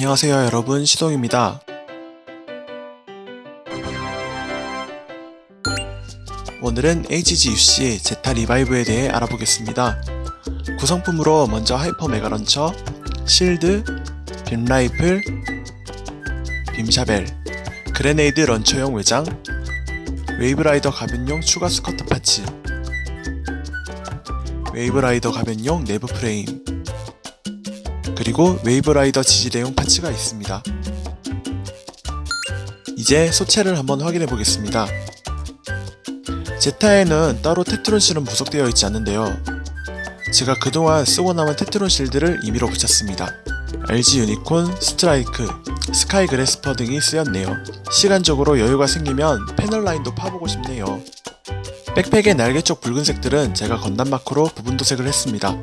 안녕하세요 여러분 시동입니다. 오늘은 HGUC의 제타 리바이브에 대해 알아보겠습니다. 구성품으로 먼저 hyper mega launcher, shield, beam rifle, beam saber, grenade launcher용 외장, wave rider 가변용 추가 스커트 parts, wave rider 가변용 내부 프레임, 그리고 wave rider 지지대용 parts가 있습니다. 이제 소체를 한번 확인해 보겠습니다. 제타에는 따로 tetron seal은 부속되어 있지 않는데요. 제가 그동안 쓰고 남은 tetron seal들을 임의로 붙였습니다. RG 유니콘, 스트라이크, 스카이 그래스퍼 등이 쓰였네요. 시간적으로 여유가 생기면 panel line도 파보고 싶네요. backpack의 날개 쪽 붉은색들은 제가 건담 marker로 부분 도색을 했습니다.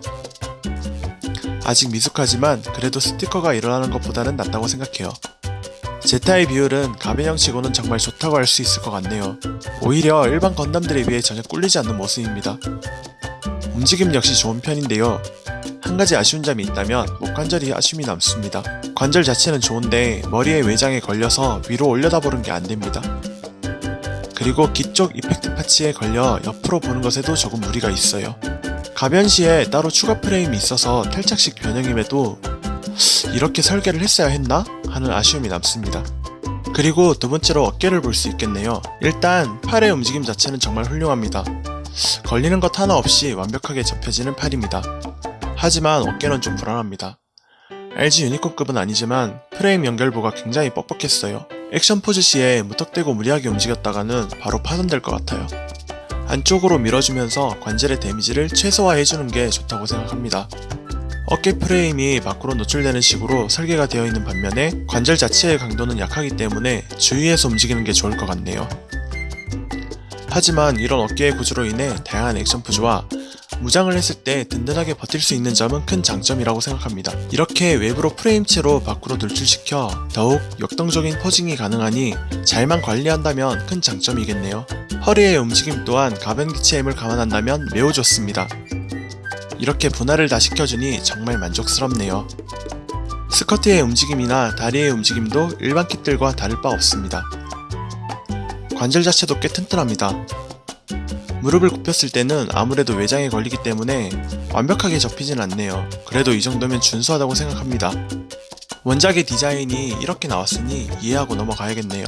아직 미숙하지만 그래도 스티커가 일어나는 것보다는 낫다고 생각해요. 제타의 비율은 가변형치고는 정말 좋다고 할 수 있을 것 같네요. 오히려 일반 건담들에 비해 전혀 꿀리지 않는 모습입니다. 움직임 역시 좋은 편인데요. 한 가지 아쉬운 점이 있다면 목관절이 아쉬움이 남습니다. 관절 자체는 좋은데 머리의 외장에 걸려서 위로 올려다 보는 게 안됩니다. 그리고 기쪽 이펙트 파츠에 걸려 옆으로 보는 것에도 조금 무리가 있어요. 가변 시에 따로 추가 프레임이 있어서 탈착식 변형임에도 이렇게 설계를 했어야 했나? 하는 아쉬움이 남습니다. 그리고 두 번째로 어깨를 볼 수 있겠네요. 일단 팔의 움직임 자체는 정말 훌륭합니다. 걸리는 것 하나 없이 완벽하게 접혀지는 팔입니다. 하지만 어깨는 좀 불안합니다. LG 유니콘급은 아니지만 프레임 연결부가 굉장히 뻑뻑했어요. 액션 포즈 시에 무턱대고 무리하게 움직였다가는 바로 파손될 것 같아요. 안쪽으로 밀어주면서 관절의 데미지를 최소화해주는 게 좋다고 생각합니다. 어깨 프레임이 밖으로 노출되는 식으로 설계가 되어 있는 반면에 관절 자체의 강도는 약하기 때문에 주의해서 움직이는 게 좋을 것 같네요. 하지만 이런 어깨의 구조로 인해 다양한 액션 포즈와 무장을 했을 때 든든하게 버틸 수 있는 점은 큰 장점이라고 생각합니다. 이렇게 외부로 프레임체로 밖으로 돌출시켜 더욱 역동적인 포징이 가능하니 잘만 관리한다면 큰 장점이겠네요. 허리의 움직임 또한 가변기체 힘을 감안한다면 매우 좋습니다. 이렇게 분할을 다 시켜주니 정말 만족스럽네요. 스커트의 움직임이나 다리의 움직임도 일반 킷들과 다를 바 없습니다. 관절 자체도 꽤 튼튼합니다. 무릎을 굽혔을 때는 아무래도 외장에 걸리기 때문에 완벽하게 접히진 않네요. 그래도 이 정도면 준수하다고 생각합니다. 원작의 디자인이 이렇게 나왔으니 이해하고 넘어가야겠네요.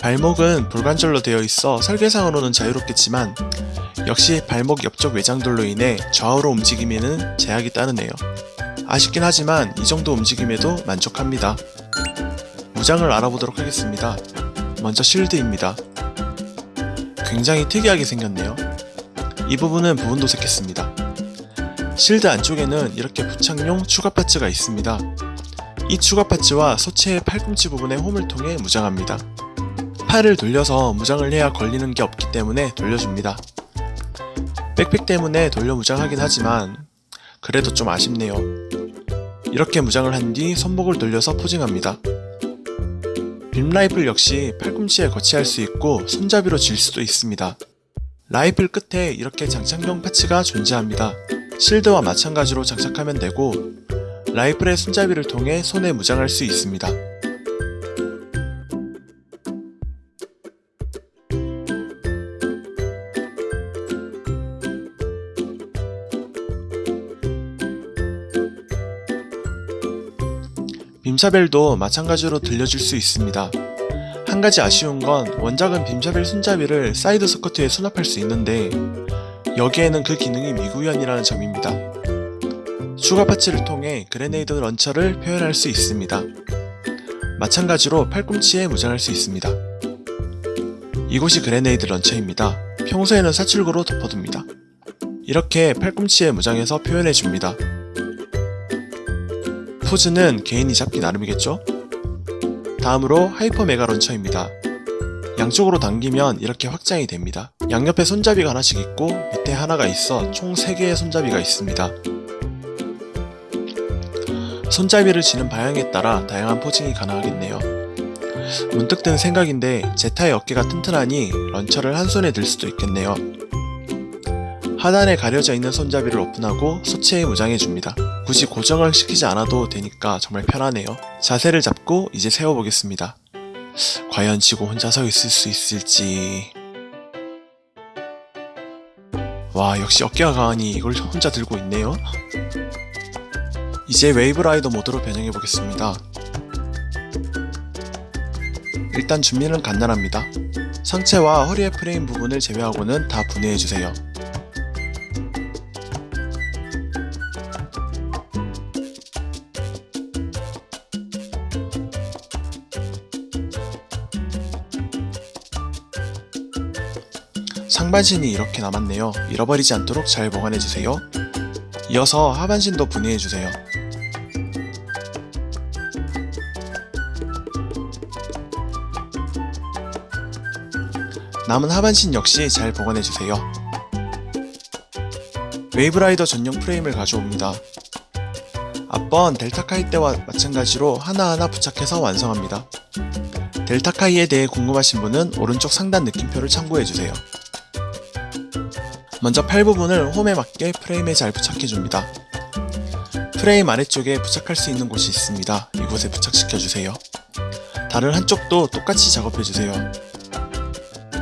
발목은 불관절로 되어 있어 설계상으로는 자유롭겠지만 역시 발목 옆쪽 외장돌로 인해 좌우로 움직임에는 제약이 따르네요. 아쉽긴 하지만 이 정도 움직임에도 만족합니다. 무장을 알아보도록 하겠습니다. 먼저 실드입니다. 굉장히 특이하게 생겼네요. 이 부분은 부분 도색했습니다. 실드 안쪽에는 이렇게 부착용 추가 파츠가 있습니다. 이 추가 파츠와 소체의 팔꿈치 부분의 홈을 통해 무장합니다. 팔을 돌려서 무장을 해야 걸리는 게 없기 때문에 돌려줍니다. 백팩 때문에 돌려 무장하긴 하지만 그래도 좀 아쉽네요. 이렇게 무장을 한 뒤 손목을 돌려서 포징합니다. 빔 라이플 역시 팔꿈치에 거치할 수 있고 손잡이로 질 수도 있습니다. 라이플 끝에 이렇게 장착용 파츠가 존재합니다. 실드와 마찬가지로 장착하면 되고 라이플의 손잡이를 통해 손에 무장할 수 있습니다. 빔샤벨도 마찬가지로 들려줄 수 있습니다. 한 가지 아쉬운 건 원작은 beam saber 손잡이를 사이드 스커트에 수납할 수 있는데 여기에는 그 기능이 미구현이라는 점입니다. 추가 parts를 통해 grenade launcher를 표현할 수 있습니다. 마찬가지로 팔꿈치에 무장할 수 있습니다. 이곳이 grenade launcher입니다. 평소에는 사출구로 덮어둡니다. 이렇게 팔꿈치에 무장해서 표현해줍니다. 포즈는 개인이 잡기 나름이겠죠? 다음으로 hyper mega launcher입니다. 양쪽으로 당기면 이렇게 확장이 됩니다. 양옆에 손잡이가 하나씩 있고 밑에 하나가 있어 총 3개의 손잡이가 있습니다. 손잡이를 쥐는 방향에 따라 다양한 posing이 가능하겠네요. 문득 든 생각인데 제타의 어깨가 튼튼하니 launcher를 한 손에 들 수도 있겠네요. 하단에 가려져 있는 손잡이를 오픈하고 소체에 무장해줍니다. 굳이 고정을 시키지 않아도 되니까 정말 편하네요. 자세를 잡고 이제 세워보겠습니다. 과연 지고 혼자 서 있을 수 있을지... 와 역시 어깨가 강하니 이걸 혼자 들고 있네요. 이제 wave rider 모드로 변형해 보겠습니다. 일단 준비는 간단합니다. 상체와 허리의 프레임 부분을 제외하고는 다 분해해 주세요. 상반신이 이렇게 남았네요. 잃어버리지 않도록 잘 보관해주세요. 이어서 하반신도 분해해주세요. 남은 하반신 역시 잘 보관해주세요. wave rider 전용 프레임을 가져옵니다. 앞번 델타카이 때와 마찬가지로 하나하나 부착해서 완성합니다. 델타카이에 대해 궁금하신 분은 오른쪽 상단 느낌표를 참고해주세요. 먼저 팔 부분을 홈에 맞게 프레임에 잘 부착해줍니다. 프레임 아래쪽에 부착할 수 있는 곳이 있습니다. 이곳에 부착시켜주세요. 다른 한쪽도 똑같이 작업해주세요.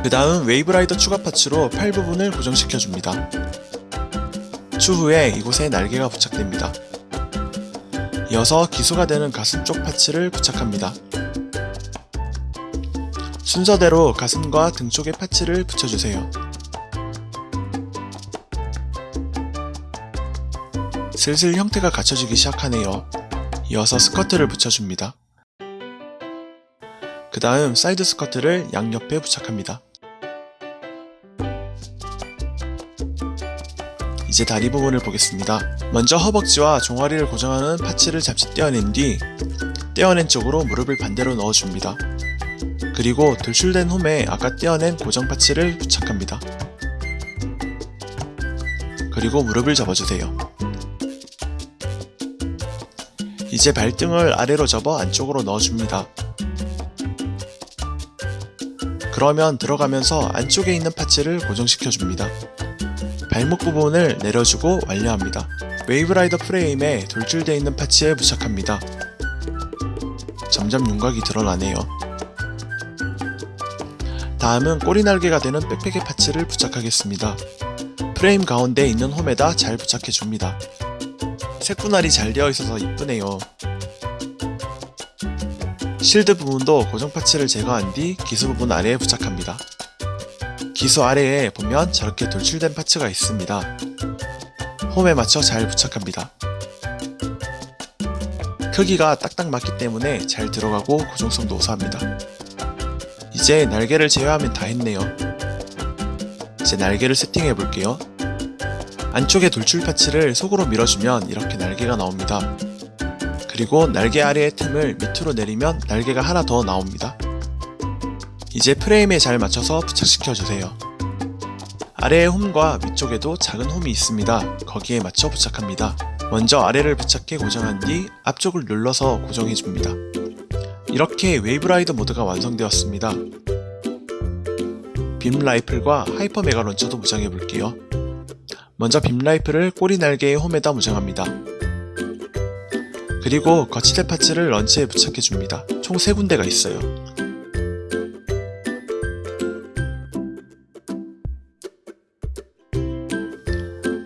그 다음 Waverider 추가 parts로 팔 부분을 고정시켜줍니다. 추후에 이곳에 날개가 부착됩니다. 이어서 기수가 되는 가슴 쪽 parts를 부착합니다. 순서대로 가슴과 등 쪽에 parts를 붙여주세요. 슬슬 형태가 갖춰지기 시작하네요. 이어서 스커트를 붙여줍니다. 그 다음 사이드 스커트를 양옆에 부착합니다. 이제 다리 부분을 보겠습니다. 먼저 허벅지와 종아리를 고정하는 파츠를 잡지 떼어낸 뒤 떼어낸 쪽으로 무릎을 반대로 넣어줍니다. 그리고 돌출된 홈에 아까 떼어낸 고정 파츠를 부착합니다. 그리고 무릎을 접어주세요. 이제 발등을 아래로 접어 안쪽으로 넣어줍니다. 그러면 들어가면서 안쪽에 있는 파츠를 고정시켜줍니다. 발목 부분을 내려주고 완료합니다. Waverider 프레임에 돌출되어 있는 parts에 부착합니다. 점점 윤곽이 드러나네요. 다음은 꼬리 날개가 되는 backpack의 parts를 부착하겠습니다. 프레임 가운데 있는 홈에다 잘 부착해줍니다. 색분할이 잘 되어 있어서 이쁘네요. shield 부분도 고정 parts를 제거한 뒤 기수 부분 아래에 부착합니다. 기수 아래에 보면 저렇게 돌출된 파츠가 있습니다. 홈에 맞춰 잘 부착합니다. 크기가 딱딱 맞기 때문에 잘 들어가고 고정성도 우수합니다. 이제 날개를 제외하면 다 했네요. 이제 날개를 세팅해 볼게요. 안쪽에 돌출 파츠를 속으로 밀어주면 이렇게 날개가 나옵니다. 그리고 날개 아래의 틈을 밑으로 내리면 날개가 하나 더 나옵니다. 이제 프레임에 잘 맞춰서 부착시켜주세요. 아래의 홈과 위쪽에도 작은 홈이 있습니다. 거기에 맞춰 부착합니다. 먼저 아래를 부착해 고정한 뒤 앞쪽을 눌러서 고정해줍니다. 이렇게 Waverider 모드가 완성되었습니다. beam rifle과 hyper mega launcher도 무장해볼게요. 먼저 beam rifle을 꼬리 날개의 홈에다 무장합니다. 그리고 거치대 parts를 launcher에 부착해줍니다. 총 3군데가 있어요.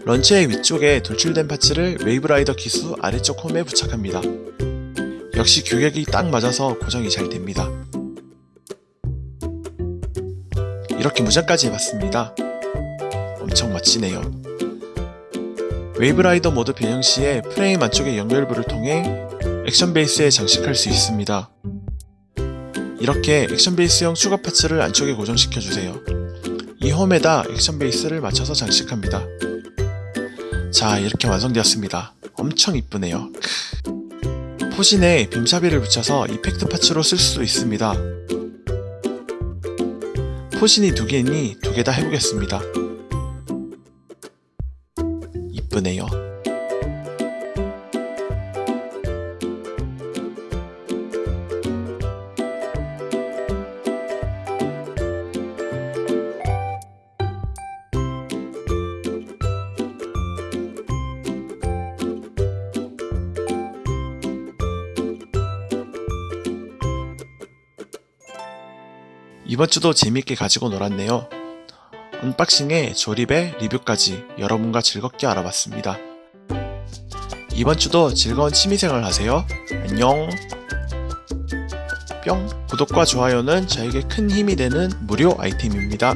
launcher의 위쪽에 돌출된 parts를 Waverider 기수 아래쪽 홈에 부착합니다. 역시 규격이 딱 맞아서 고정이 잘 됩니다. 이렇게 무장까지 해봤습니다. 엄청 멋지네요. Waverider 모드 변형 시에 프레임 안쪽의 연결부를 통해 action base에 장식할 수 있습니다. 이렇게 action base형 추가 parts를 안쪽에 고정시켜주세요. 이 홈에다 액션 베이스를 맞춰서 장식합니다. 자 이렇게 완성되었습니다. 엄청 이쁘네요. 포진에 빔사비를 붙여서 이펙트 파츠로 쓸 수도 있습니다. 포진이 두 개니 두 개 다 해보겠습니다. 예쁘네요. 이번 주도 재밌게 가지고 놀았네요. 언박싱에 조립에 리뷰까지 여러분과 즐겁게 알아봤습니다. 이번 주도 즐거운 취미생활 하세요. 안녕. 뿅. 구독과 좋아요는 저에게 큰 힘이 되는 무료 아이템입니다.